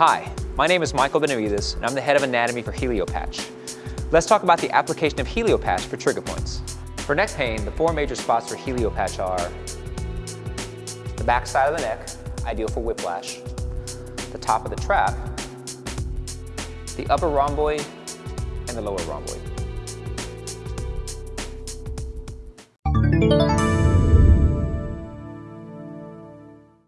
Hi, my name is Michael Benavides, and I'm the head of anatomy for HelioPatch. Let's talk about the application of HelioPatch for trigger points. For neck pain, the four major spots for HelioPatch are the back side of the neck, ideal for whiplash, the top of the trap, the upper rhomboid, and the lower rhomboid.